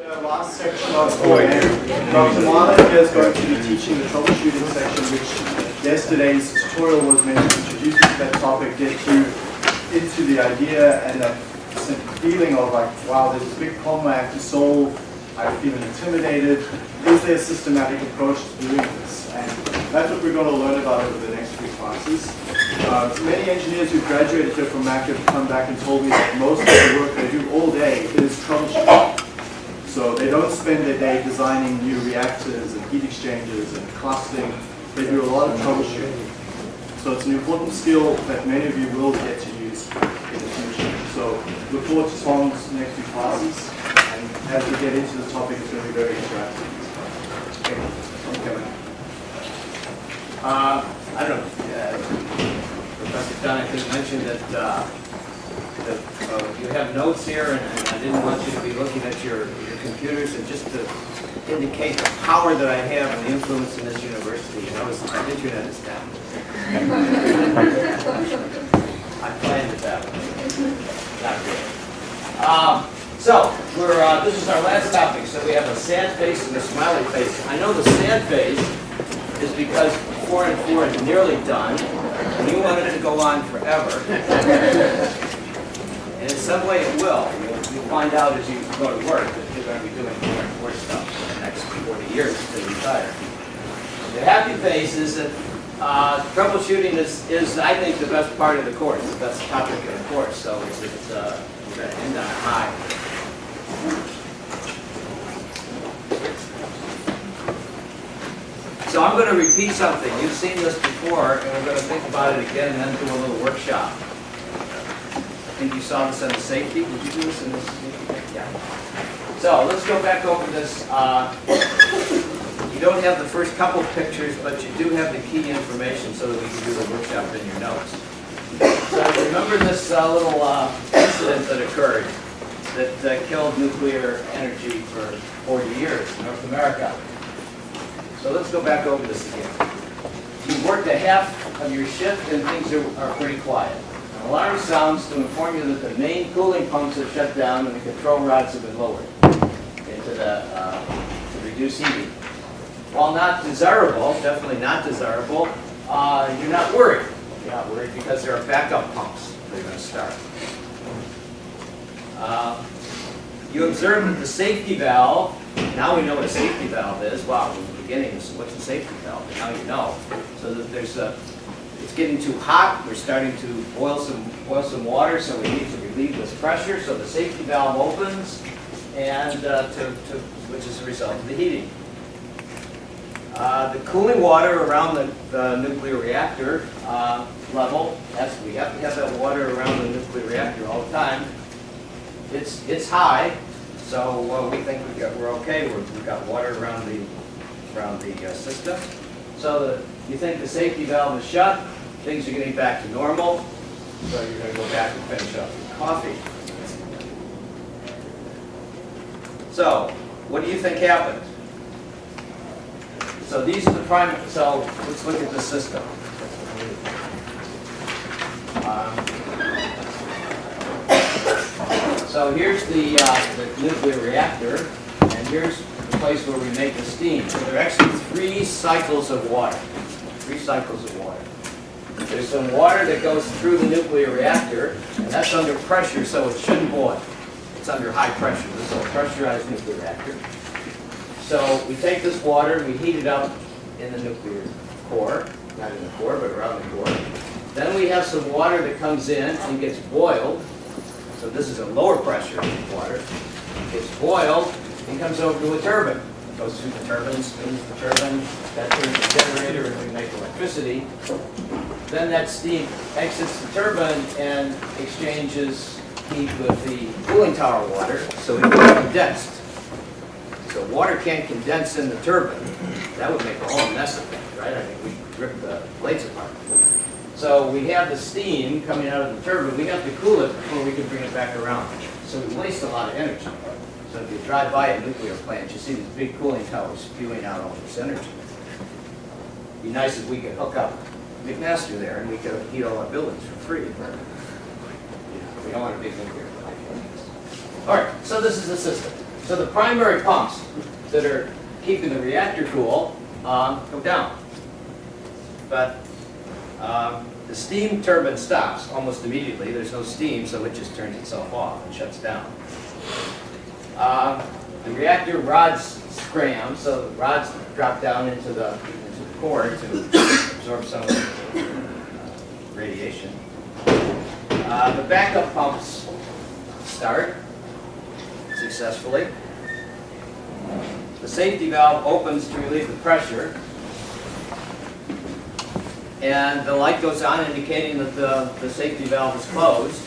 The last section of OAM, Dr. Marlin is going to be teaching the troubleshooting section, which yesterday's tutorial was meant to introduce to that topic, get you into the idea and that feeling of like, wow, there's a big problem I have to solve, I feel intimidated. Is there a systematic approach to doing this? And that's what we're going to learn about over the next few classes. Uh, many engineers who graduated here from Mac have come back and told me that most of the work they do all day is troubleshooting. So they don't spend their day designing new reactors and heat exchangers and clustering. They do a lot of troubleshooting. So it's an important skill that many of you will get to use in the future. So look forward to Tom's next few classes. And as we get into the topic, it's going to be very interactive. Okay. Uh, I don't know, uh, Professor Dunn, I think mentioned that, uh, that uh, you have notes here, and and I didn't want you to be looking at your, your computers, and just to indicate the power that I have and the influence in this university, you notice my internet is down. I planned it that way. Not really. Um, so, we're, uh, this is our last topic, so we have a sad face and a smiley face. I know the sad face is because four and four is nearly done, and you wanted to go on forever. And in some way it will. You'll, you'll find out as you go to work that you're going to be doing more and more stuff for the next 40 years to retire. The happy face is that uh, troubleshooting is, is, I think, the best part of the course, the best topic of the course. So it's, it's uh, we're going to end on a high. So I'm going to repeat something. You've seen this before, and we're going to think about it again and then do a little workshop. Think you saw this the safety. Did you do this in this? Yeah. So let's go back over this. Uh, you don't have the first couple pictures, but you do have the key information so that we can do the workshop in your notes. So remember this uh, little uh, incident that occurred that uh, killed nuclear energy for 40 years in North America. So let's go back over this again. You've worked a half of your shift and things are, are pretty quiet. Alarm sounds to inform you that the main cooling pumps have shut down and the control rods have been lowered into the, uh, to reduce heating. While not desirable, definitely not desirable, uh, you're not worried. You're not worried because there are backup pumps that are going to start. Uh, you observe that the safety valve, now we know what a safety valve is. Wow, in the beginning, what's a safety valve, and now you know. So that there's a, it's getting too hot, we're starting to boil some, boil some water, so we need to relieve this pressure, so the safety valve opens, and uh, to, to, which is a result of the heating. Uh, the cooling water around the, the nuclear reactor uh, level, that's, we have to have that water around the nuclear reactor all the time. It's, it's high, so uh, we think we got, we're okay. We're, we've got water around the, around the uh, system. So the, you think the safety valve is shut, things are getting back to normal, so you're going to go back and finish up your coffee. So, what do you think happened? So these are the prime, so let's look at the system. Um, so here's the, uh, the nuclear reactor, and here's place where we make the steam. So there are actually three cycles of water. Three cycles of water. There's some water that goes through the nuclear reactor, and that's under pressure, so it shouldn't boil. It's under high pressure. This is a pressurized nuclear reactor. So we take this water we heat it up in the nuclear core, not in the core, but around the core. Then we have some water that comes in and gets boiled. So this is a lower pressure water. Gets boiled and comes over to a turbine. Goes through the turbine, spins the turbine, that turns the generator and we make electricity. Then that steam exits the turbine and exchanges heat with the cooling tower water, so it gets condensed. So water can't condense in the turbine. That would make a whole mess of things, right? I mean, we'd rip the blades apart. So we have the steam coming out of the turbine. We have to cool it before we can bring it back around. So we waste a lot of energy. So if you drive by a nuclear plant, you see these big cooling towers spewing out all this energy. It'd be nice if we could hook up McMaster there and we could heat all our buildings for free. We don't want a big nuclear plant. All right, so this is the system. So the primary pumps that are keeping the reactor cool um, go down. But um, the steam turbine stops almost immediately. There's no steam, so it just turns itself off and shuts down. Um, The reactor rods scram, so the rods drop down into the, into the core to absorb some of the uh, radiation. Uh, The backup pumps start successfully. The safety valve opens to relieve the pressure. And the light goes on indicating that the, the safety valve is closed.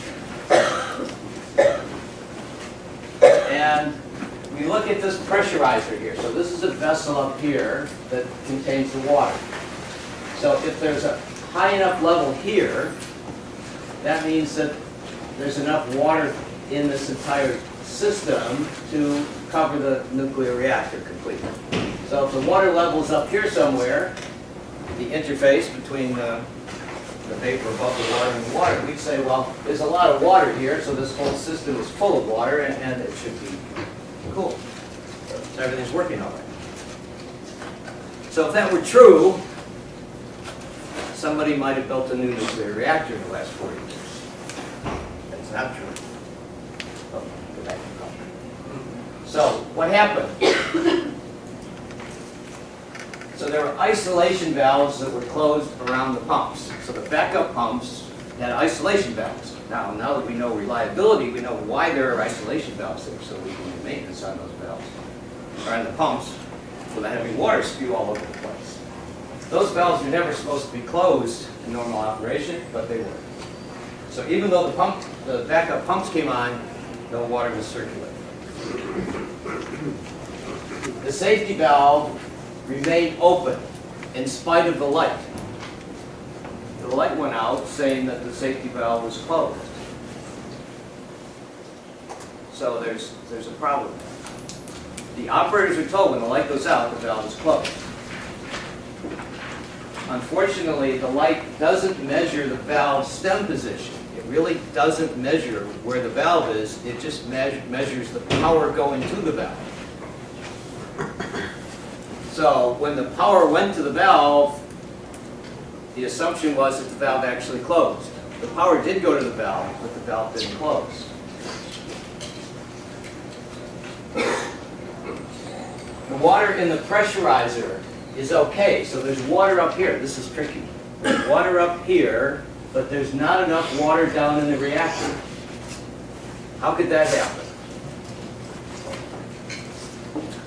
And we look at this pressurizer here. So this is a vessel up here that contains the water. So if there's a high enough level here, that means that there's enough water in this entire system to cover the nuclear reactor completely. So if the water level's up here somewhere, the interface between the, the vapor above the water and water, we'd say, well, there's a lot of water here, so this whole system is full of water and, and it should be cool. So everything's working all right. So if that were true, somebody might have built a new nuclear reactor in the last 40 years. That's not true. Oh. So what happened? So there were isolation valves that were closed around the pumps. So the backup pumps had isolation valves. Now, now that we know reliability, we know why there are isolation valves there, so we can do maintenance on those valves. Or on the pumps, without having water spew all over the place. Those valves were never supposed to be closed in normal operation, but they were. So even though the pump, the backup pumps came on, no water was circulating. The safety valve remained open in spite of the light. The light went out saying that the safety valve was closed. So there's, there's a problem. The operators are told when the light goes out, the valve is closed. Unfortunately, the light doesn't measure the valve stem position. It really doesn't measure where the valve is, it just meas- measures the power going to the valve. So when the power went to the valve, the assumption was that the valve actually closed. The power did go to the valve, but the valve didn't close. The water in the pressurizer is okay, so there's water up here. This is tricky. There's water up here, but there's not enough water down in the reactor. How could that happen?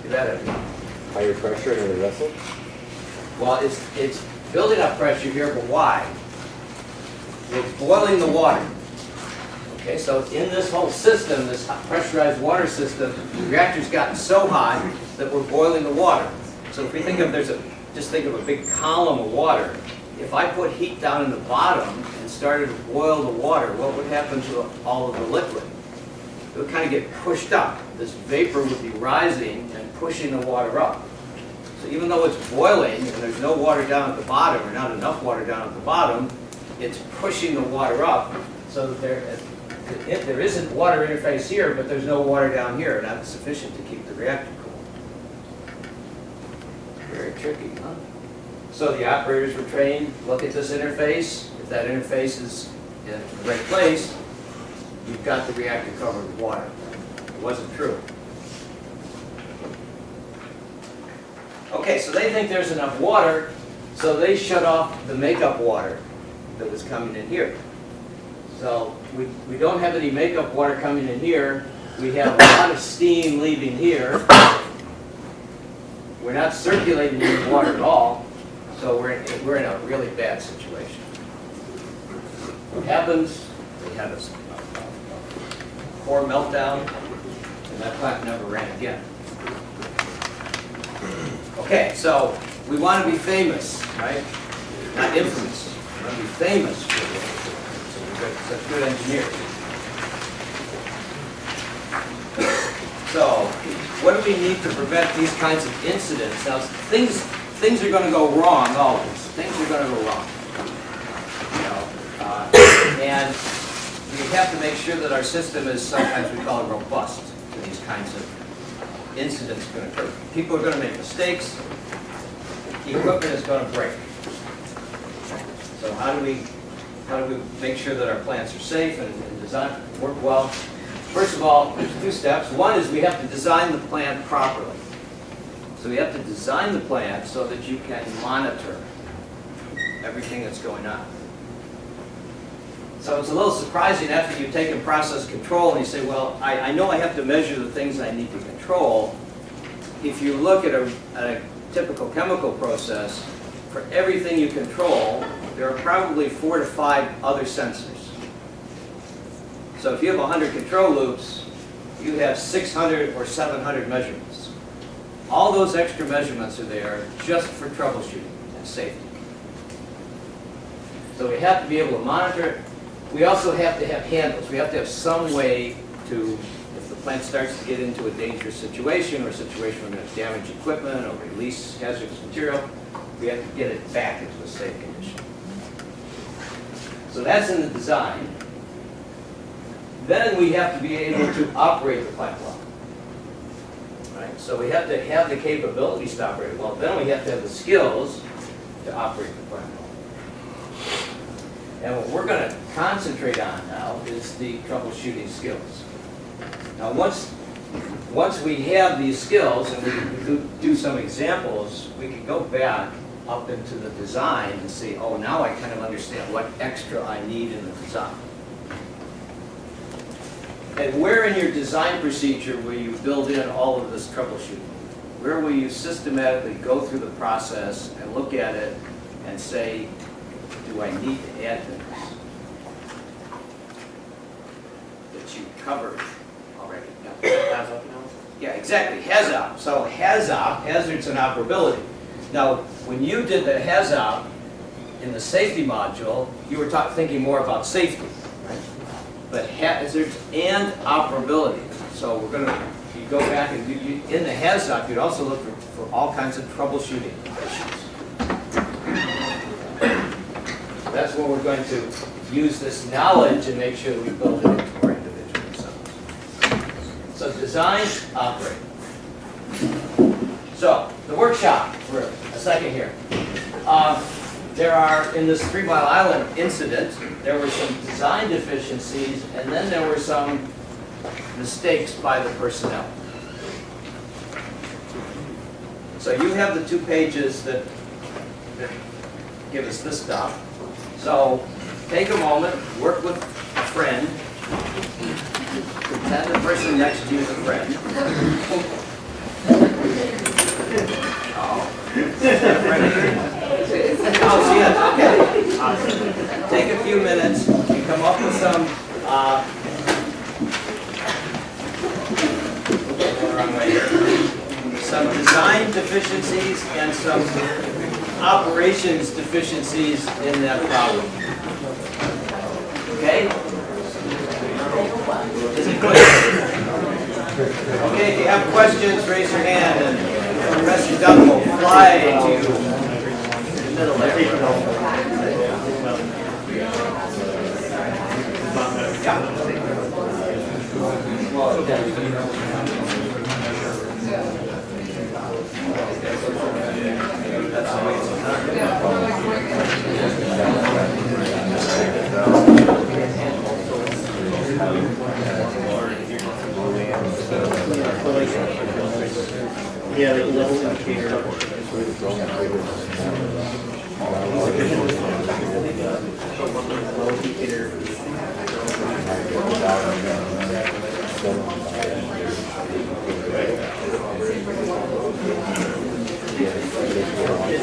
Could that happen? Higher pressure in the vessel? Well, it's, it's building up pressure here, but why? It's boiling the water. Okay, so in this whole system, this pressurized water system, the reactor's gotten so hot that we're boiling the water. So if we think of, there's a, just think of a big column of water. If I put heat down in the bottom and started to boil the water, what would happen to all of the liquid? It would kind of get pushed up. This vapor would be rising and pushing the water up. So even though it's boiling and there's no water down at the bottom, or not enough water down at the bottom, it's pushing the water up so that there, if there isn't water interface here, but there's no water down here, not sufficient to keep the reactor cool. Very tricky, huh? So the operators were trained, look at this interface. If that interface is in the right place, you've got the reactor covered with water. It wasn't true. Okay, so they think there's enough water, so they shut off the makeup water that was coming in here. So we, we don't have any makeup water coming in here. We have a lot of steam leaving here. We're not circulating any water at all, so we're, in- we're in a really bad situation. What happens, we have a core meltdown, and that plant never ran again. Okay, so we want to be famous, right? Not infamous. We want to be famous for so we're good- such good engineers. So, what do we need to prevent these kinds of incidents? Now, things, things are going to go wrong always. Things are going to go wrong. You know, uh, and we have to make sure that our system is sometimes we call it robust to these kinds of incidents to occur. People are going to make mistakes. Equipment is going to break. So how do we, how do we make sure that our plants are safe and and design, work well? First of all, there's two steps. One is we have to design the plant properly. So we have to design the plant so that you can monitor everything that's going on. So it's a little surprising after you've taken process control and you say, well, I, I know I have to measure the things I need to control. If you look at a, at a typical chemical process, for everything you control, there are probably four to five other sensors. So if you have 100 control loops, you have 600 or 700 measurements. All those extra measurements are there just for troubleshooting and safety. So we have to be able to monitor it. We also have to have handles. We have to have some way to, if the plant starts to get into a dangerous situation or a situation where there's damaged equipment or release hazardous material, we have to get it back into a safe condition. So that's in the design. Then we have to be able to operate the plant well. Right? So we have to have the capabilities to operate well. Then we have to have the skills to operate the plant well. And what we're going to concentrate on now is the troubleshooting skills. Now, once, once we have these skills and we do, do some examples, we can go back up into the design and see, oh, now I kind of understand what extra I need in the design. And where in your design procedure will you build in all of this troubleshooting? Where will you systematically go through the process and look at it and say, do I need to add things that you covered already? Yeah, exactly, HAZOP. So HAZOP, hazards and operability. Now, when you did the HAZOP in the safety module, you were thinking more about safety, right? But hazards and operability. So we're gonna, you go back and do, you, in the HAZOP, you'd also look for, for all kinds of troubleshooting issues. That's where we're going to use this knowledge and make sure that we build it into our individual zones. So design, operate. So, the workshop, for a second here. Uh, There are, in this Three Mile Island incident, there were some design deficiencies, and then there were some mistakes by the personnel. So you have the two pages that, that give us this stuff. So take a moment, work with a friend, pretend the person next to you is a friend. Oh, she okay. Take a few minutes, and come up with some, uh, some design deficiencies and some operations deficiencies in that problem. Okay? Is it clear? Okay, if you have questions, raise your hand and Professor Dunn will fly to the middle there. The level indicator. Level indicator.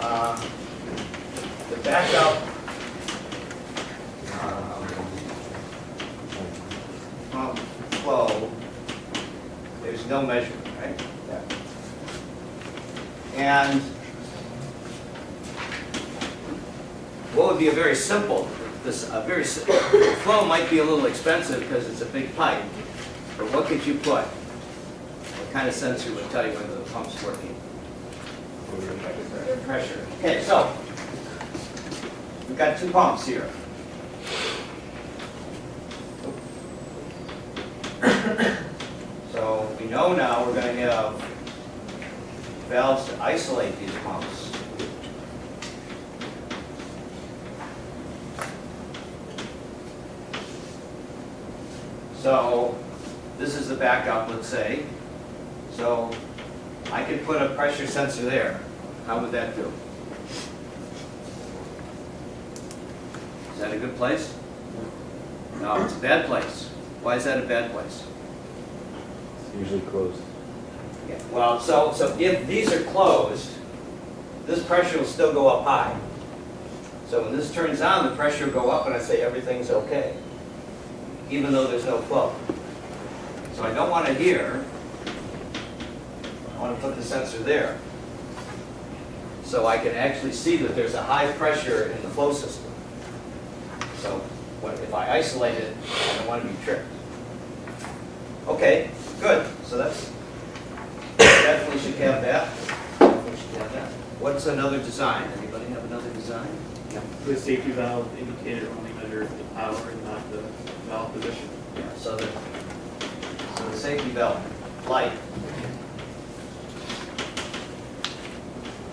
uh, the backup, um, pump flow, there's no measurement, right? Yeah. And what would be a very simple, this, a very, si- flow might be a little expensive because it's a big pipe, but what could you put? What kind of sensor would tell you whether the pump's working? Pressure. Okay, so, we've got two pumps here. So we know now we're gonna have valves to isolate these pumps. So, this is the backup, let's say. So, I could put a pressure sensor there. How would that do? Is that a good place? No, it's a bad place. Why is that a bad place? It's usually closed. Yeah, Well, so, so if these are closed, this pressure will still go up high. So when this turns on, the pressure will go up and I say everything's okay, even though there's no flow. So I don't want to hear, I want to put the sensor there. So I can actually see that there's a high pressure in the flow system. So what, if I isolate it, I don't want to be tripped. Okay, good, so that's, definitely should have that. Should have that. What's another design? Anybody have another design? The safety valve indicator only measures the power and not the valve position. Yeah, so the, so the safety valve light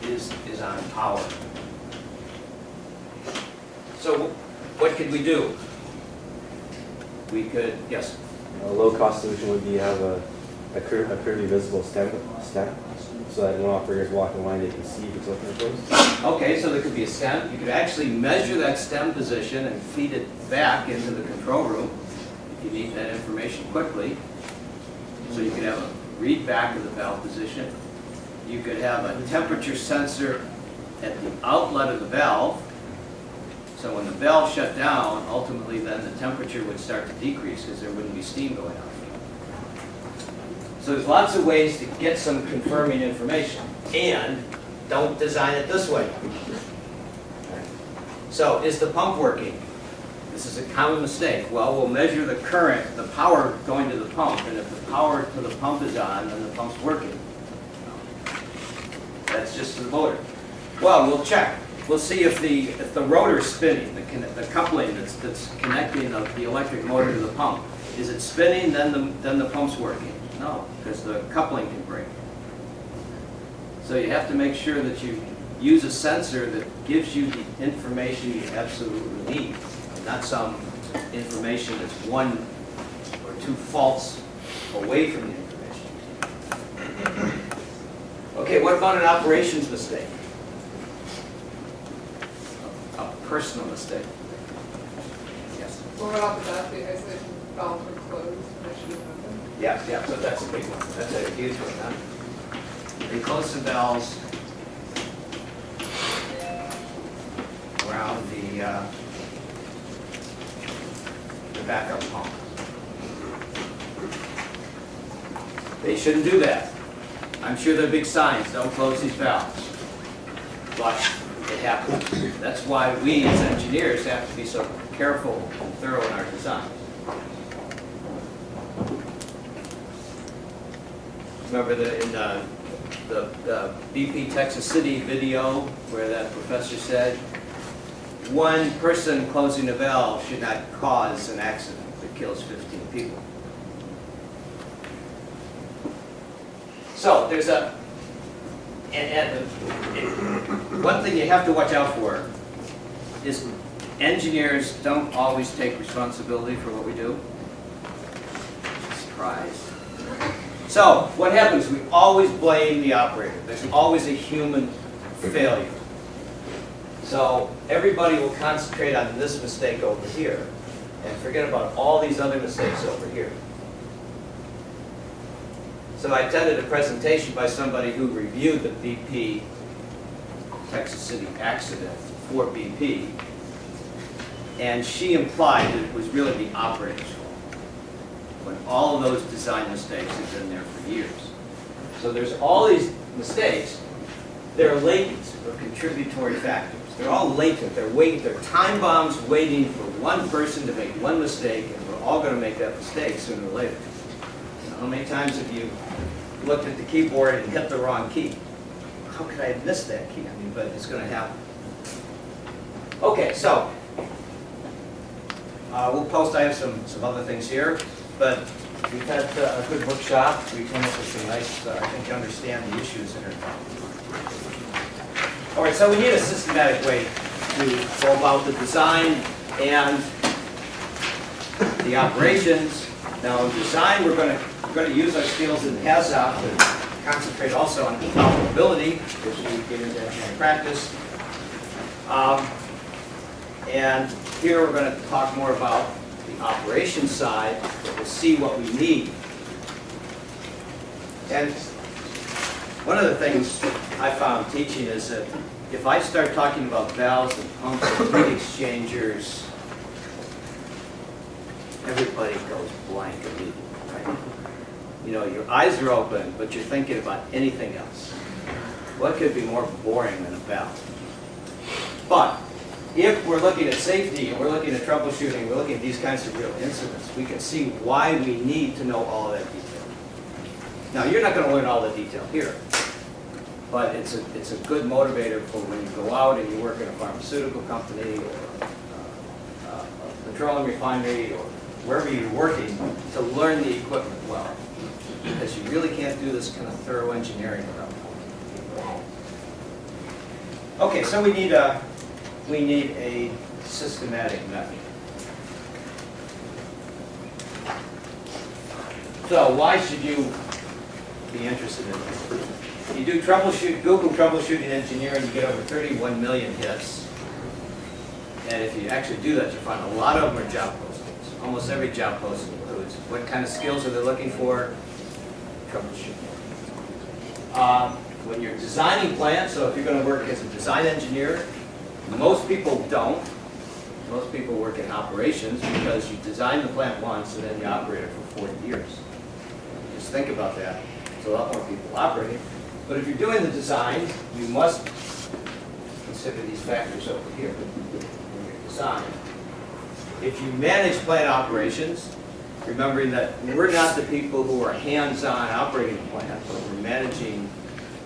is, is on power. So what could we do? We could, yes, A low-cost solution would be have a, a clear, a clearly visible stem, stem, so that when operators walk in line, they can see if it's open or closed. okay, so there could be a stem. You could actually measure that stem position and feed it back into the control room if you need that information quickly. So you could have a read back of the valve position. You could have a temperature sensor at the outlet of the valve. So when the valve shut down, ultimately then the temperature would start to decrease because there wouldn't be steam going out. So there's lots of ways to get some confirming information. And don't design it this way. So is the pump working? This is a common mistake. Well, we'll measure the current, the power going to the pump, and if the power to the pump is on, then the pump's working. That's just the motor. Well, we'll check. We'll see if the, if the rotor's spinning, the, the coupling that's, that's connecting the, the electric motor to the pump. Is it spinning, then the, then the pump's working? No, because the coupling can break. So you have to make sure that you use a sensor that gives you the information you absolutely need, not some information that's one or two faults away from the information. Okay, what about an operations mistake? A personal mistake? Yes. What about the isolation valves were closed, and should have? Yeah, yeah, so that's a big one, that's a huge one, huh? They close the valves around the, uh, the backup pump. They shouldn't do that. I'm sure there are big signs, don't close these valves. But it happens. That's why we as engineers have to be so careful and thorough in our design. Remember the, in the, the the BP Texas City video where that professor said, one person closing a valve should not cause an accident that kills 15 people. So there's a, and, and it- one thing you have to watch out for is engineers don't always take responsibility for what we do. Surprise. So, what happens, we always blame the operator. There's always a human failure. So, everybody will concentrate on this mistake over here and forget about all these other mistakes over here. So I attended a presentation by somebody who reviewed the BP Texas City accident for BP, and she implied that it was really the operator's fault, when all of those design mistakes have been there for years. So there's all these mistakes, they're latent or contributory factors. They're all latent, they're waiting, they're time bombs waiting for one person to make one mistake, and we're all gonna make that mistake sooner or later. How many times have you looked at the keyboard and hit the wrong key? How could I have missed that key? I mean, but it's gonna happen. Okay, so, uh, we'll post, I have some, some other things here, but we've had uh, a good workshop. We came up with some nice, uh, I think understand the issues that All right, so we need a systematic way to go about the design and the operations. Now, in design, we're gonna, we're gonna use our skills in HAZOP to concentrate also on interoperability, which we get into in practice. Um, And here, we're gonna talk more about the operations side, but we'll see what we need. And one of the things I found teaching is that if I start talking about valves and pumps and heat exchangers, everybody goes blank immediately, right? You know, your eyes are open, but you're thinking about anything else. What could be more boring than a valve? But if we're looking at safety and we're looking at troubleshooting, we're looking at these kinds of real incidents, we can see why we need to know all that detail. Now, you're not going to learn all the detail here, but it's a, it's a good motivator for when you go out and you work in a pharmaceutical company or uh, a petroleum refinery or wherever you're working, to learn the equipment well. Because you really can't do this kind of thorough engineering without. Okay, so we need a, we need a systematic method. So why should you be interested in this? You do troubleshoot, Google troubleshooting engineering, you get over 31 million hits. And if you actually do that, you find a lot of them are job postings. Almost every job posting includes what kind of skills are they looking for? Um, When you're designing plants, so if you're going to work as a design engineer, most people don't. Most people work in operations because you design the plant once and then you operate it for 40 years. Just think about that. It's a lot more people operating. But if you're doing the design, you must consider these factors over here in your design. If you manage plant operations, remembering that we're not the people who are hands-on operating the plant, but we're managing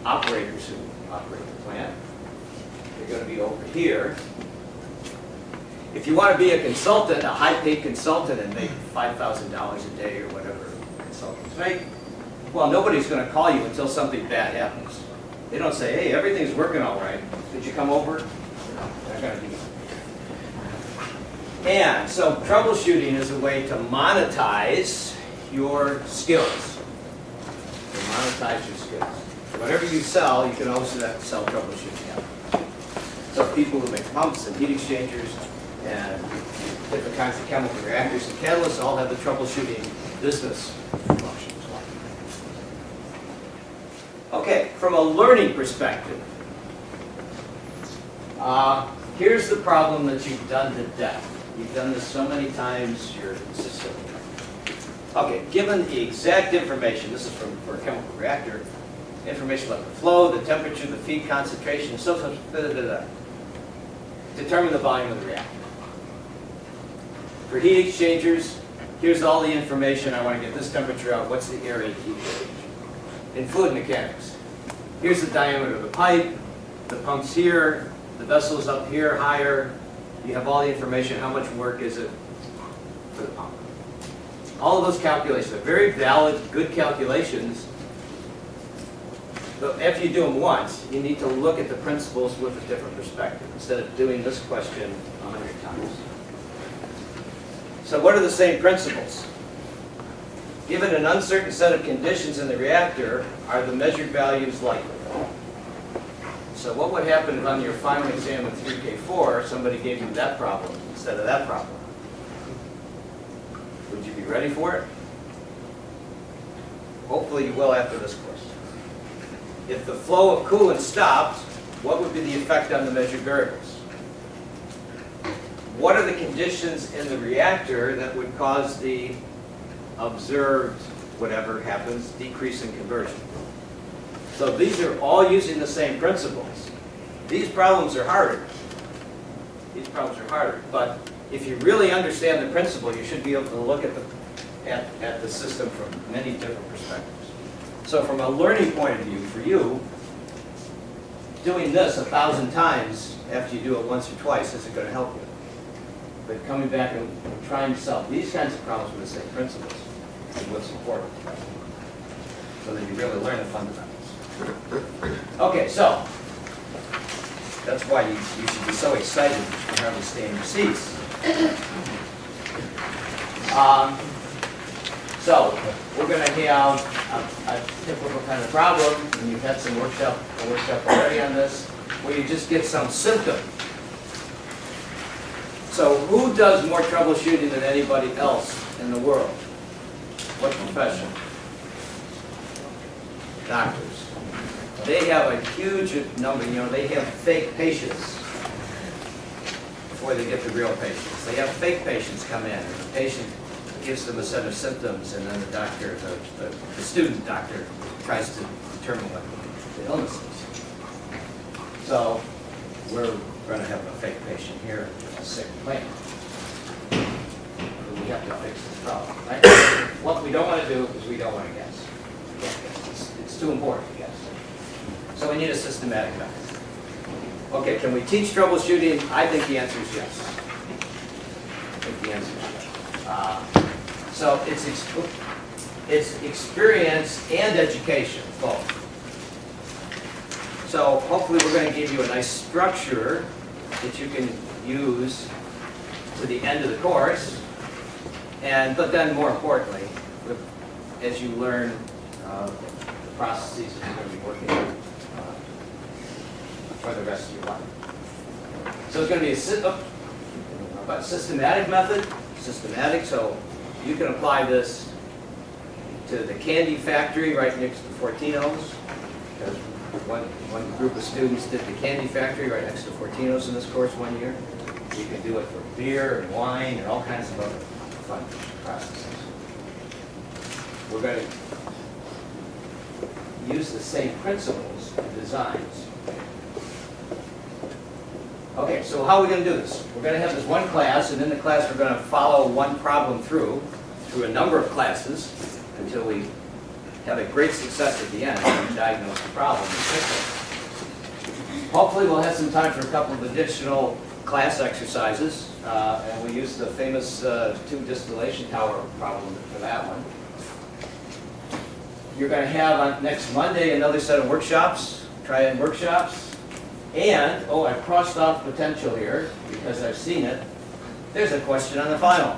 operators who operate the plant. They're going to be over here. If you want to be a consultant, a high-paid consultant and make $5,000 a day or whatever consultants make, well, nobody's going to call you until something bad happens. They don't say, hey, everything's working all right. Did you come over? They're going to do that. And so troubleshooting is a way to monetize your skills. To monetize your skills. Whatever you sell, you can also sell troubleshooting. So people who make pumps and heat exchangers and different kinds of chemical reactors and catalysts all have the troubleshooting business function. Okay, from a learning perspective, uh, here's the problem that you've done to death. You've done this so many times, you're consistent. Okay, given the exact information, this is from, for a chemical reactor, information about the flow, the temperature, the feed concentration, so, so, da, da, da, da. Determine the volume of the reactor. For heat exchangers, here's all the information, I want to get this temperature out, what's the area heat exchange? In fluid mechanics, here's the diameter of the pipe, the pump's here, the vessel's up here higher, you have all the information, how much work is it for the pump. All of those calculations are very valid, good calculations, But after you do them once, you need to look at the principles with a different perspective, instead of doing this question a hundred times. So what are the same principles? Given an uncertain set of conditions in the reactor, are the measured values likely? So what would happen if on your final exam in 3K4, somebody gave you that problem instead of that problem? Would you be ready for it? Hopefully you will after this course. If the flow of coolant stopped, what would be the effect on the measured variables? What are the conditions in the reactor that would cause the observed, whatever happens, decrease in conversion? So these are all using the same principles. These problems are harder. These problems are harder, but if you really understand the principle, you should be able to look at the, at, at the system from many different perspectives. So from a learning point of view, for you, doing this a thousand times after you do it once or twice isn't going to help you. But coming back and trying to solve these kinds of problems with the same principles is what's important. So that you really learn the fundamentals. Okay, so, that's why you, you should be so excited to have to stay in your seats. Um, so, we're gonna have a, a typical kind of problem, and you've had some workshop, workshop already on this, where you just get some symptom. So who does more troubleshooting than anybody else in the world? What profession? Doctors. They have a huge number, you know, they have fake patients before they get the real patients. They have fake patients come in, and the patient gives them a set of symptoms, and then the doctor, the, the, the student doctor tries to determine what the illness is. So, we're gonna have a fake patient here, a sick plant. We have to fix this problem, right? What we don't wanna do is we don't wanna guess. We can't guess. It's, it's too important to guess. So we need a systematic method. Okay, can we teach troubleshooting? I think the answer is yes. I think the answer is yes. Uh, So it's, ex- it's experience and education, both. So hopefully we're gonna give you a nice structure that you can use to the end of the course. And, but then more importantly, as you learn uh, the processes that you're gonna be working on for the rest of your life. So it's gonna be a oh, systematic method, systematic, so you can apply this to the candy factory right next to Fortino's. Because one, one group of students did the candy factory right next to Fortino's in this course one year. You can do it for beer and wine and all kinds of other fun processes. We're going to use the same principles and designs. Okay, so how are we going to do this? We're going to have this one class, and in the class, we're going to follow one problem through, through a number of classes, until we have a great success at the end and diagnose the problem. Hopefully, we'll have some time for a couple of additional class exercises, uh, and we use the famous uh, tube distillation tower problem for that one. You're going to have on next Monday another set of workshops, try-in workshops. And, oh, I've crossed off potential here because I've seen it. There's a question on the final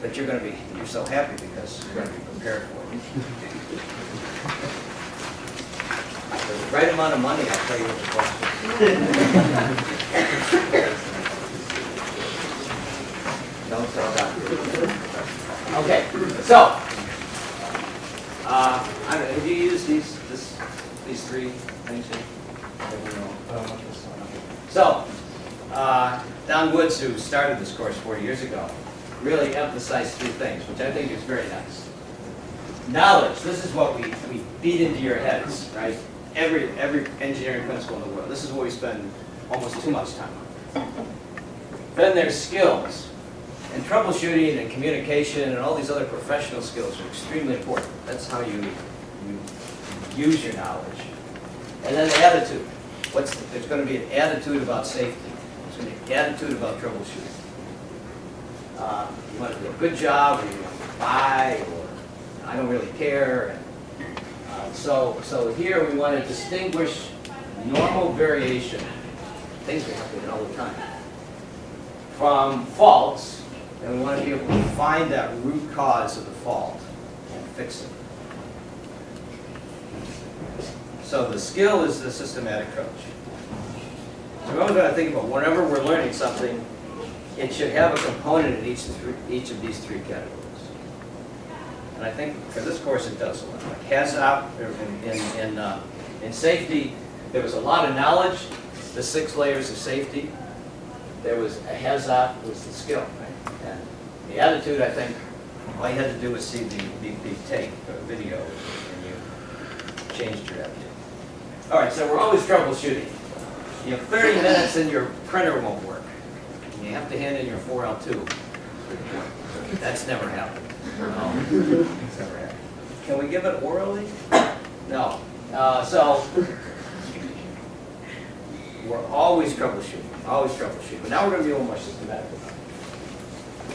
that you're going to be, you're so happy because you're going to be prepared for it. The right amount of money, I'll tell you what the question is. Don't tell Doctor. Okay, so, uh, have you used these, this, these three things here? So, uh, Don Woods, who started this course four years ago, really emphasized three things, which I think is very nice. Knowledge, this is what we, we beat into your heads, right? Every, every engineering principle in the world. This is what we spend almost too much time on. Then there's skills. And troubleshooting and communication and all these other professional skills are extremely important. That's how you, you use your knowledge. And then the attitude. What's, the- there's gonna be an attitude about safety. There's gonna be an attitude about troubleshooting. Uh, You wanna do a good job, or you want to buy, or I don't really care. and, uh, so, so here we want to distinguish normal variation, things are happening all the time, from faults, and we want to be able to find that root cause of the fault and fix it. So the skill is the systematic approach. So we're going to think about whenever we're learning something, it should have a component in each, each of these three categories. And I think for this course, it does a lot. Like HAZOP, in, in, in, uh, in safety, there was a lot of knowledge, the six layers of safety. There was, a HAZOP was the skill, right? And the attitude, I think, all you had to do was see the, the, the tape, the video, and you changed your attitude. All right, so we're always troubleshooting. You have 30 minutes and your printer won't work. You have to hand in your 4L2. That's never happened. No, it's never happened. Can we give it orally? No. Uh, So, we're always troubleshooting, always troubleshooting. But now we're going to be a little more systematic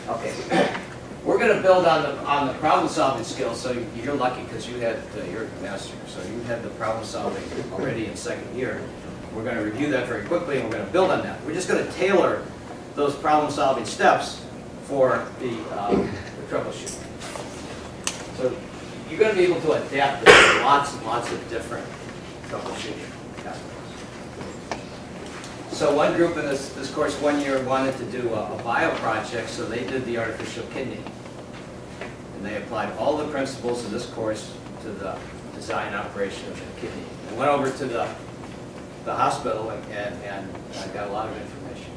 about it. Okay. We're going to build on the, on the problem-solving skills, so you're lucky because you had, uh, you're a master, so you had the problem-solving already in second year. We're going to review that very quickly, and we're going to build on that. We're just going to tailor those problem-solving steps for the um, the troubleshooting. So you're going to be able to adapt to lots and lots of different troubleshooting aspects. So one group in this, this course, one year, wanted to do a a bio project, so they did the artificial kidney. And they applied all the principles of this course to the design operation of the kidney. And went over to the, the hospital and, and and uh, got a lot of information.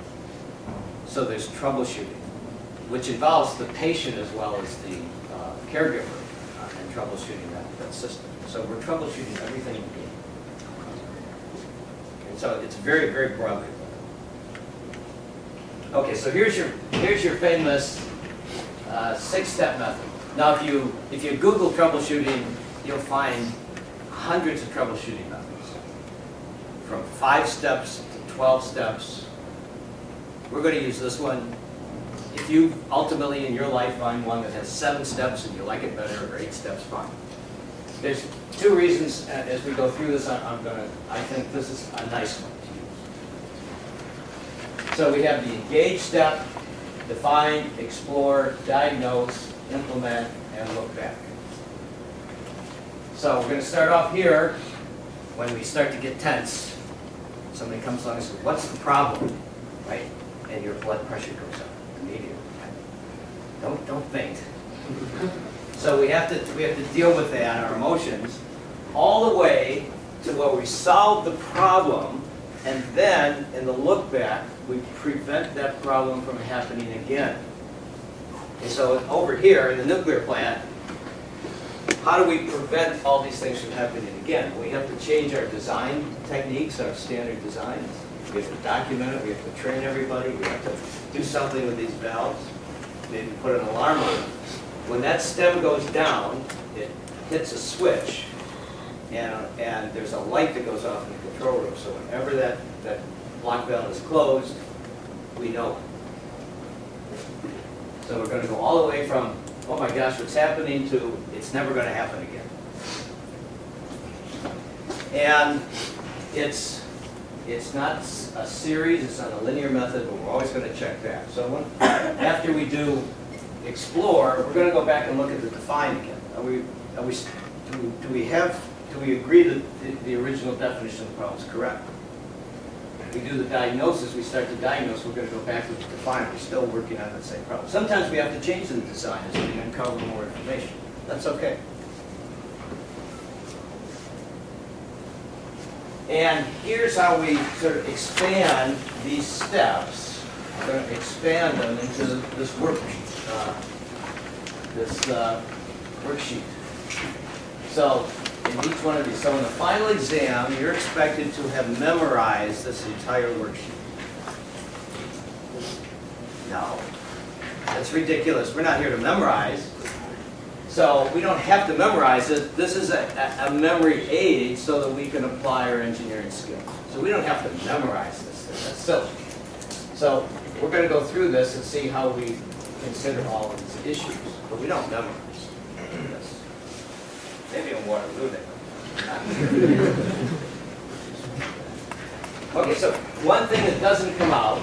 So there's troubleshooting, which involves the patient as well as the uh, caregiver uh, in troubleshooting that, that system. So we're troubleshooting everything. And so it's very, very broadly. Okay, so here's your, here's your famous uh, six-step method. Now, if you, if you Google troubleshooting, you'll find hundreds of troubleshooting methods. From five steps to 12 steps. We're going to use this one. If you ultimately in your life find one that has seven steps and you like it better, or eight steps, fine. There's two reasons, as we go through this, I'm gonna, I think this is a nice one to use. So we have the engage step, define, explore, diagnose, implement, and look back. So we're gonna start off here, when we start to get tense, somebody comes along and says, what's the problem? Right? And your blood pressure goes up immediately. Don't, don't faint. So we have to, we have to deal with that, our emotions, all the way to where we solve the problem, and then, in the look back, we prevent that problem from happening again. And so over here, in the nuclear plant, how do we prevent all these things from happening again? We have to change our design techniques, our standard designs. We have to document it, we have to train everybody, we have to do something with these valves, maybe put an alarm on them. When that stem goes down, it hits a switch, and, and there's a light that goes off in the control room. So whenever that, that block valve is closed, we know. So we're gonna go all the way from, oh my gosh, what's happening, to it's never gonna happen again. And it's, it's not a series, it's not a linear method, but we're always gonna check that. So when, after we do explore, we're gonna go back and look at the define again. Are we, are we, do, do we have, do we agree that the, the original definition of the problem is correct? We do the diagnosis, we start to diagnose, we're gonna go back to the define, we're still working on that same problem. Sometimes we have to change the design as we uncover more information. That's okay. And here's how we sort of expand these steps. We're going to expand them into this worksheet, uh, this uh, worksheet. So in each one of these, so in the final exam, you're expected to have memorized this entire worksheet. No, that's ridiculous. We're not here to memorize. So we don't have to memorize it. This is a, a memory aid so that we can apply our engineering skills. So we don't have to memorize this. That's silly. So we're going to go through this and see how we consider all of these issues. But we don't memorize. Maybe in Waterloo they. Okay, so one thing that doesn't come out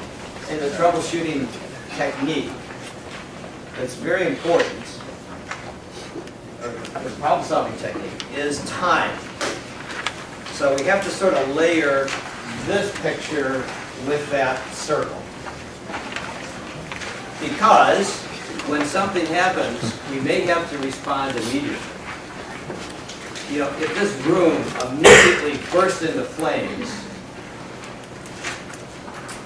in the troubleshooting technique that's very important, or the problem-solving technique, is time. So we have to sort of layer this picture with that circle. Because when something happens, we may have to respond immediately. You know, if this room immediately burst into flames,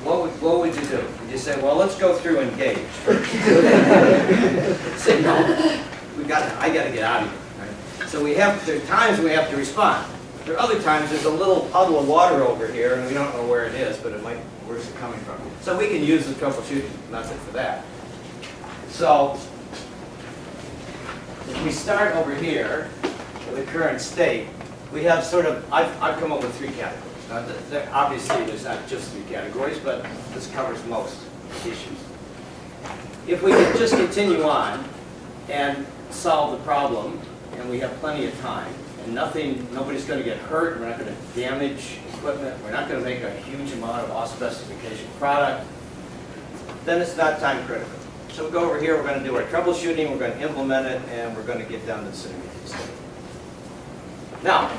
what would, what would you do? Would you say, well, let's go through engage first? Say, no, we got, I gotta get out of here. right? So we have, there are times we have to respond. There are other times, there's a little puddle of water over here, and we don't know where it is, but it might, where's it coming from? So we can use the troubleshooting method for that. So, if we start over here the current state, we have sort of, I've, I've come up with three categories. Now, obviously, there's not just three categories, but this covers most issues. If we could just continue on and solve the problem, and we have plenty of time, and nothing, nobody's gonna get hurt, we're not gonna damage equipment, we're not gonna make a huge amount of off-specification product, then it's not time critical. So we go over here, we're gonna do our troubleshooting, we're gonna implement it, and we're gonna get down to the intermediate state. Now,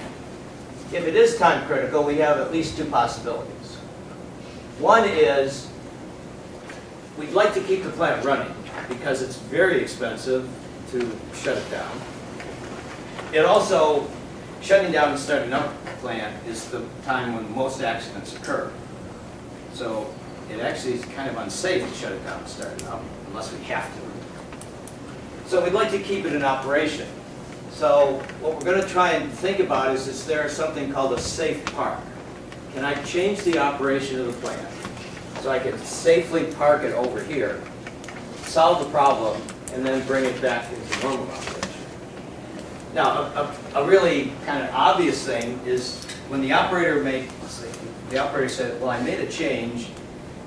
if it is time critical, we have at least two possibilities. One is, we'd like to keep the plant running because it's very expensive to shut it down. It also, shutting down and starting up the plant is the time when most accidents occur. So it actually is kind of unsafe to shut it down and start it up unless we have to. So we'd like to keep it in operation. So what we're going to try and think about is, is there something called a safe park? Can I change the operation of the plant so I can safely park it over here, solve the problem, and then bring it back into normal operation? Now, a, a, a really kind of obvious thing is when the operator made, the operator said, well, I made a change,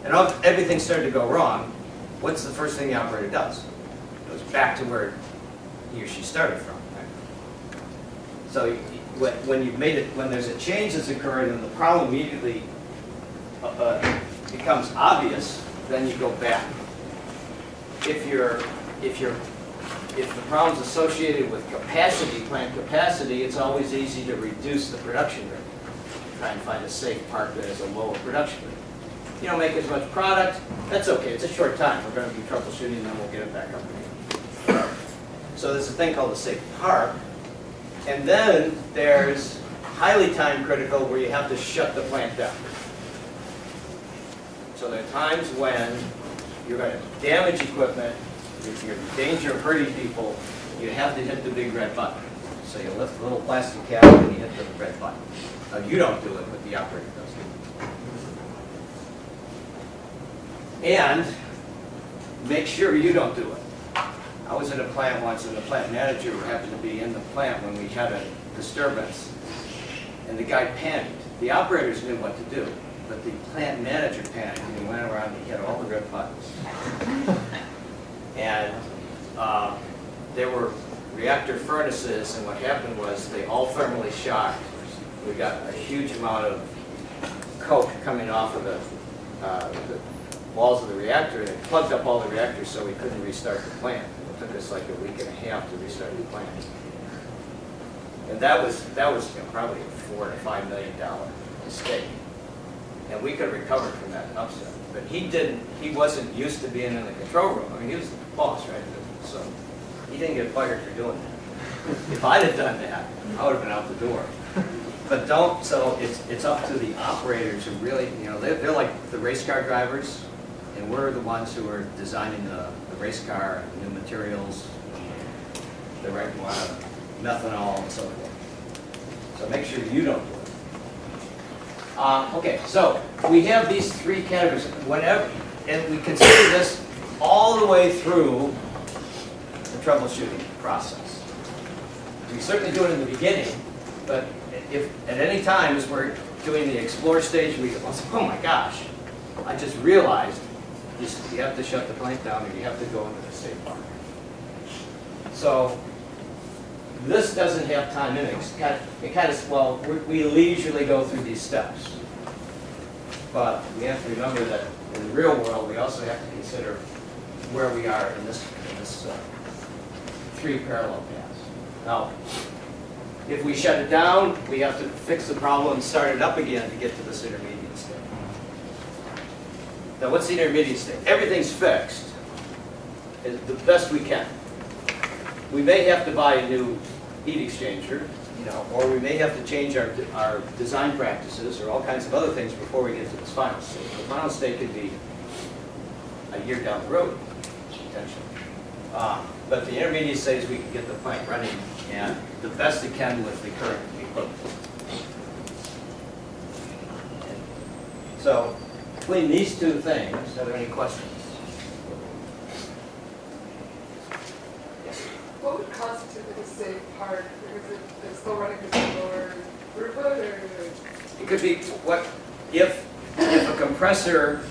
and everything started to go wrong, what's the first thing the operator does? Goes back to where he or she started from. So when, you've made it, when there's a change that's occurred and the problem immediately uh, uh, becomes obvious, then you go back. If you're, if you're, if the problem's associated with capacity, plant capacity, it's always easy to reduce the production rate. Try and find a safe park that has a lower production rate. You don't make as much product, that's okay, it's a short time, we're gonna be troubleshooting, and then we'll get it back up again. So there's a thing called a safe park, and then there's highly time critical where you have to shut the plant down. So there are times when you're gonna damage equipment, you're in danger of hurting people, you have to hit the big red button. So you lift the little plastic cap and you hit the red button. Now, you don't do it, but the operator does it. And make sure you don't do it. I was at a plant once and the plant manager happened to be in the plant when we had a disturbance. And the guy panicked. The operators knew what to do, but the plant manager panicked and he went around and he hit all the red buttons. And uh, there were reactor furnaces and what happened was they all thermally shocked. We got a huge amount of coke coming off of the, uh, the walls of the reactor and it plugged up all the reactors so we couldn't restart the plant. Took us like a week and a half to restart the plant. And that was, that was you know, probably a four to five million dollar mistake. And we could recover from that upset. But he didn't, he wasn't used to being in the control room. I mean, he was the boss, right? So he didn't get fired for doing that. If I'd have done that, I would have been out the door. But don't, so it's, it's up to the operators who really, you know, they're, they're like the race car drivers, and we're the ones who are designing the, the race car, new materials, the right of methanol and so forth. So make sure you don't do it. Uh, okay, so we have these three categories. Whenever, and we consider this all the way through the troubleshooting process. We certainly do it in the beginning, but if at any time as we're doing the explore stage, we go, oh my gosh, I just realized you you have to shut the plant down or you have to go into the safe park. So This doesn't have time in it. It's kind of, it kind of, well, we- we leisurely go through these steps. But we have to remember that in the real world, we also have to consider where we are in this, in this uh, three parallel paths. Now, if we shut it down, we have to fix the problem and start it up again to get to this intermediate. Now, what's the intermediate state? Everything's fixed, is the best we can. We may have to buy a new heat exchanger, you know, or we may have to change our, our design practices or all kinds of other things before we get to this final state. The final state could be a year down the road, potentially. Uh, But the intermediate stage, we can get the plant running and the best it can with the current equipment. So, between these two things, are there any questions? Yes. What would constitute a safe park? Because it, it's still running of lower throughput or? It could be, what, if, if a compressor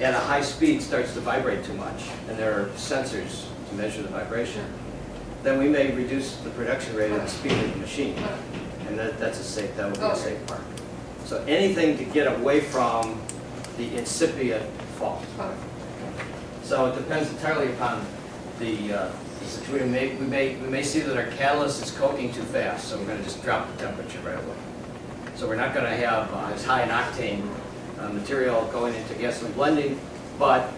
at a high speed starts to vibrate too much, and there are sensors to measure the vibration, then we may reduce the production rate and the speed of the machine. And that, that's a safe, that would be a oh. safe park. So anything to get away from the incipient fault. So it depends entirely upon the, uh, the situation. We may, we may, we may see that our catalyst is coking too fast, so we're gonna just drop the temperature right away. So we're not gonna have uh, as high an octane uh, material going into gasoline blending, but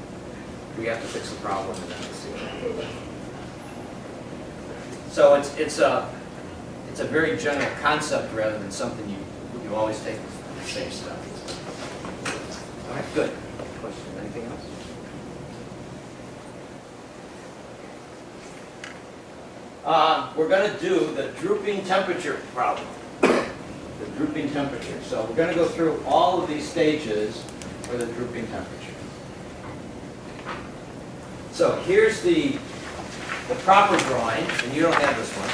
we have to fix the problem and then we'll see what. So it's, it's a, it's a very general concept rather than something you, you always take the same stuff. All right, good. Question, anything else? Uh, we're gonna do the drooping temperature problem. The drooping temperature. So we're gonna go through all of these stages for the drooping temperature. So here's the, the proper drawing, and you don't have this one.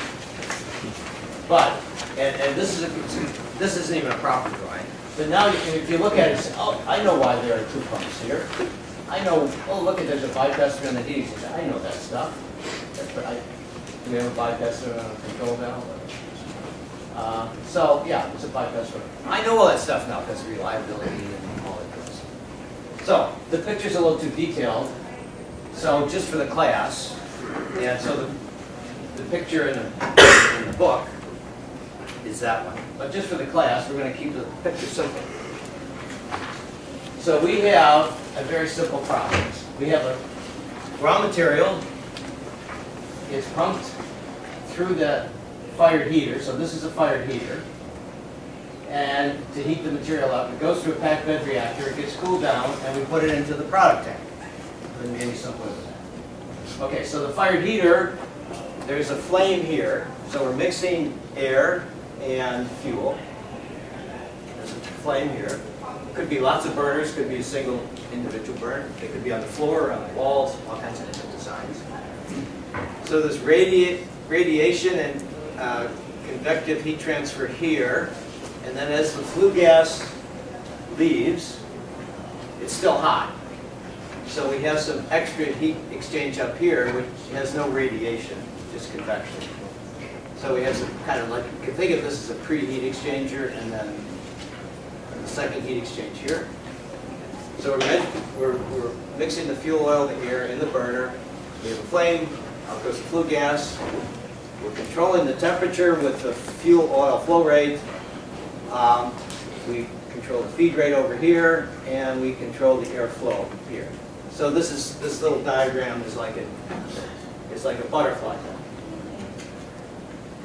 But, and, and this is, a, this isn't even a proper drawing. But now, you can- if you look at it, say, oh, I know why there are two pumps here. I know, oh, look at, there's a bypass on the heating. I know that stuff. I, do we have a bypass on a control valve? Uh, So, yeah, it's a bypass. I know all that stuff now because of reliability and all that stuff. So, the picture's a little too detailed. So, just for the class, and so the, the picture in the, in the book is that one. But just for the class, we're gonna keep the picture simple. So we have a very simple process. We have a raw material. It's pumped through the fired heater, so this is a fired heater. And to heat the material up, it goes through a packed bed reactor, it gets cooled down, and we put it into the product tank. Couldn't be any simpler than that. Okay, so the fired heater, there's a flame here, so we're mixing air and fuel. There's a flame here. Could be lots of burners, could be a single individual burn. They could be on the floor, or on the walls, all kinds of different designs. So there's radiate, radiation and uh, convective heat transfer here. And then as the flue gas leaves, it's still hot. So we have some extra heat exchange up here, which has no radiation, just convection. So we have some kind of like, you can think of this as a preheat exchanger and then a second heat exchange here. So we're, we're, we're mixing the fuel oil, the air in the burner. We have a flame, out goes the flue gas. We're controlling the temperature with the fuel oil flow rate. Um, We control the feed rate over here, and we control the airflow here. So this is, this little diagram is like a, it's like a butterfly.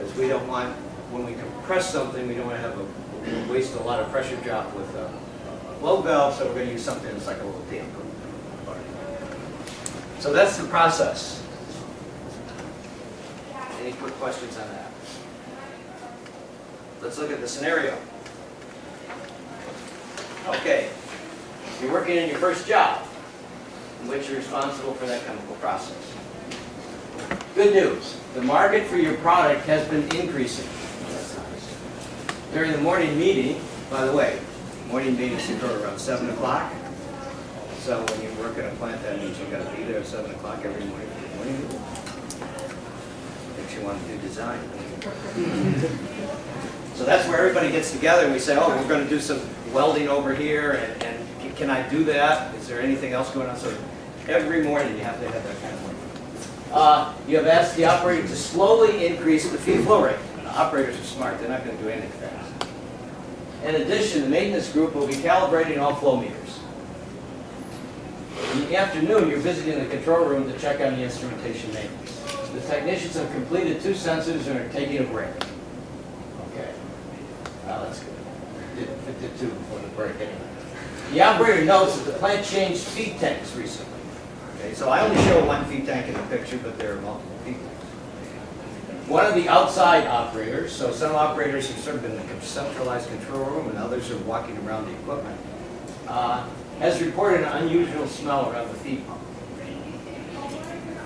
Because we don't want, when we compress something, we don't want to have a, waste a lot of pressure drop with a a blow valve, so we're going to use something that's like a little damper. So that's the process. Any quick questions on that? Let's look at the scenario. Okay, you're working in your first job, in which you're responsible for that chemical process. Good news, the market for your product has been increasing. During the morning meeting, by the way, morning meetings occur around seven o'clock. So when you work in a plant, that means you've gotta be there at seven o'clock every morning for the morning meeting. You want to do design. So that's where everybody gets together and we say, oh, we're gonna do some welding over here and, and can I do that? Is there anything else going on? So every morning you have to have that kind of. Uh, you have asked the operator to slowly increase the feed flow rate. And Operators are smart, they're not gonna do anything fast. In addition, the maintenance group will be calibrating all flow meters. In the afternoon, you're visiting the control room to check on the instrumentation maintenance. The technicians have completed two sensors and are taking a break. Okay. Well, that's good. Did two before the break anyway. The operator notes that the plant changed feed tanks recently. Okay, so I only show one feed tank in the picture, but there are multiple feed tanks. One of the outside operators, so some operators are sort of been in the centralized control room and others are walking around the equipment, uh, has reported an unusual smell around the feed pump.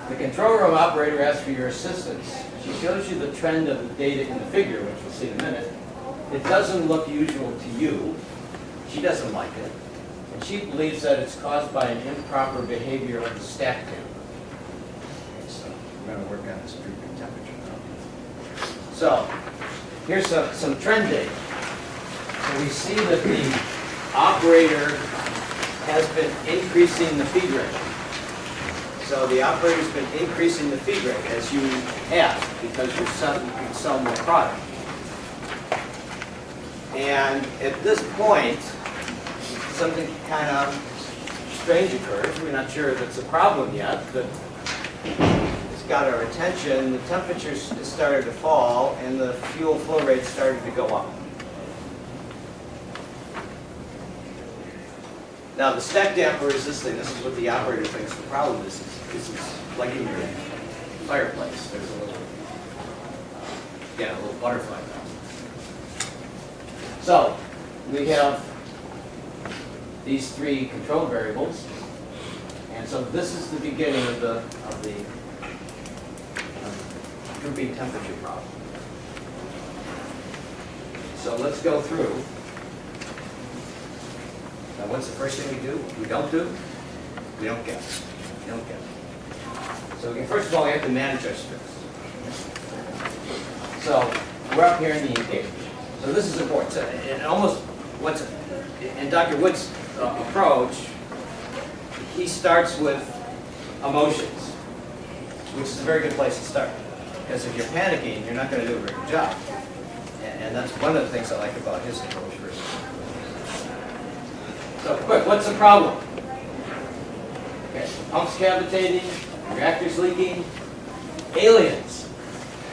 The control room operator asks for your assistance. She shows you the trend of the data in the figure, which we'll see in a minute. It doesn't look usual to you. She doesn't like it. And she believes that it's caused by an improper behavior of the stack damper. Okay, So we're going to work on this drooping temperature now. So here's some, some trend data. So we see that the operator has been increasing the feed rate. So the operator's been increasing the feed rate as you asked because you're selling, sell more product. And at this point, something kind of strange occurs. We're not sure if it's a problem yet, but it's got our attention. The temperatures started to fall and the fuel flow rate started to go up. Now, the stack damper is this thing. This is what the operator thinks the problem is. This is like in your fireplace. There's a little, yeah, a little butterfly now. So, we have these three control variables. And so this is the beginning of the, of the drooping temperature problem. So let's go through. Now, what's the first thing we do? We don't do? We don't guess. We don't guess. So we can, first of all, we have to manage our stress. So we're up here in the engage. So this is important. So, and almost what's in Dr. Wood's uh, approach, he starts with emotions, which is a very good place to start. Because if you're panicking, you're not going to do a very good job. And, and that's one of the things I like about his approach. So quick, what's the problem? Okay, pumps cavitating, reactors leaking, aliens.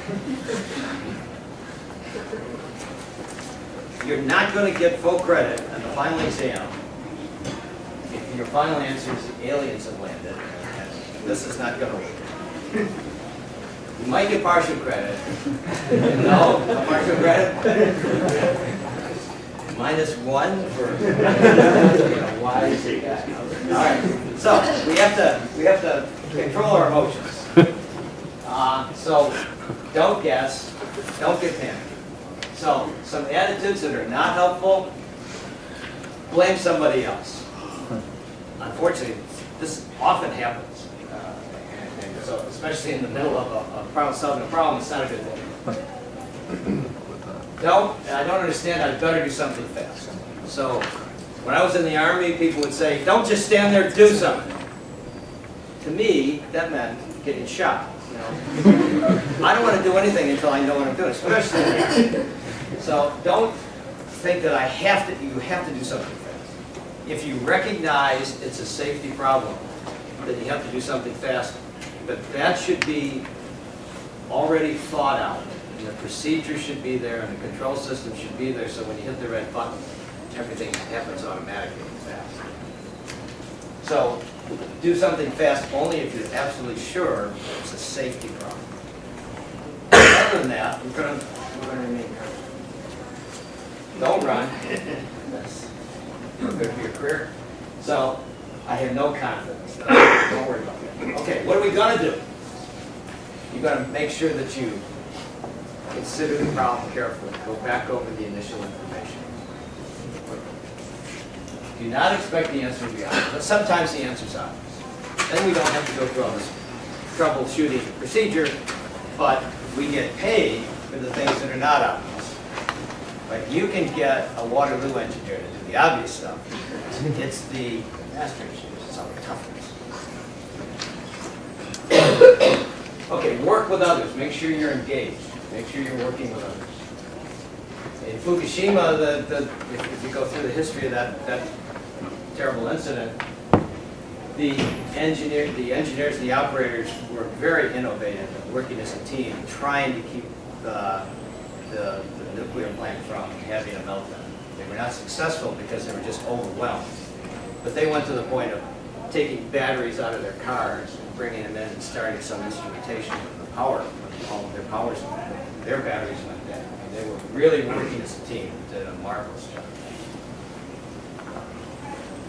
You're not going to get full credit on the final exam final answer is the aliens have landed. This is not going to work. You might get partial credit. No, partial credit. Minus one for, is it? All right, so we have to, we have to control our emotions. Uh, so don't guess, don't get panicked. So some attitudes that are not helpful, blame somebody else. Unfortunately, this often happens. Uh, and- and So especially in the middle of a, a problem, solving a problem, it's not a good thing. Don't, I don't understand, I'd better do something fast. So, when I was in the Army, people would say, don't just stand there, do something. To me, that meant getting shot, you know? I don't want to do anything until I know what I'm doing, especially in the Army. So, don't think that I have to, you have to do something fast. If you recognize it's a safety problem, that you have to do something fast, but that should be already thought out. And the procedure should be there, and the control system should be there, so when you hit the red button, everything happens automatically and fast. So, do something fast only if you're absolutely sure it's a safety problem. Other than that, we're we're gonna remain here. Don't run. Not good for your career. So, I have no confidence. Don't worry about that. Okay, what are we gonna do? You're gonna make sure that you consider the problem carefully. Go back over the initial information. Do not expect the answer to be obvious, but sometimes the answer is obvious. Then we don't have to go through all this troubleshooting procedure, but we get paid for the things that are not obvious. But you can get a Waterloo engineer to do the obvious stuff. It's the master engineers, it's toughness. Okay, work with others, make sure you're engaged, make sure you're working with others. In Fukushima, the, the, if if you go through the history of that, that terrible incident, the engineer, the engineers, the operators were very innovative, in working as a team, trying to keep the, the the nuclear plant from having a meltdown. They were not successful because they were just overwhelmed. But they went to the point of taking batteries out of their cars and bringing them in and starting some instrumentation of the power, all of their powers, their batteries went dead. They were really working as a team, did a marvelous job.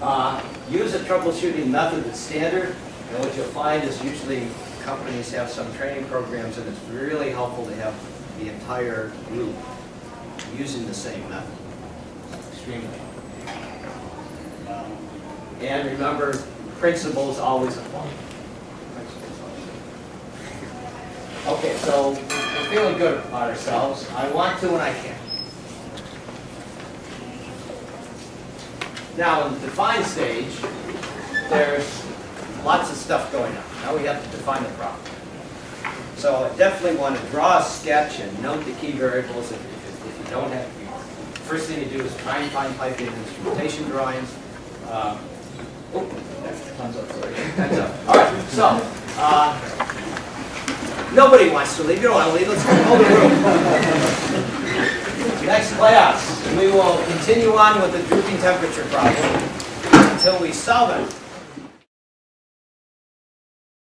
Uh, Use a troubleshooting method that's standard, and what you'll find is usually companies have some training programs, and it's really helpful to have the entire group using the same method. Extremely. And remember, principles always apply. Okay, so we're feeling good about ourselves. I want to and I can. Now, in the define stage, there's lots of stuff going on. Now we have to define the problem. So I definitely want to draw a sketch and note the key variables if, if, if you don't have, first thing you do is try and find piping and instrumentation drawings. Um, Oh, up, sorry. Time's up. All right, so, uh, nobody wants to leave. You don't want to leave. Let's go hold the room. Next class, we will continue on with the drooping temperature problem until we solve it.